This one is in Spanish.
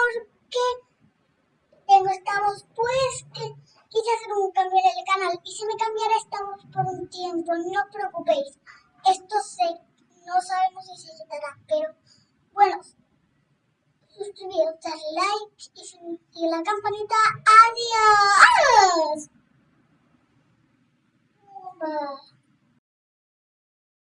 porque tengo esta voz, pues que quise hacer un cambio en el canal y si me cambiara esta voz por un tiempo, no os preocupéis. Esto sé, no sabemos si se quitará, pero bueno, suscribiros, darle like y, y la campanita. ¡Adiós!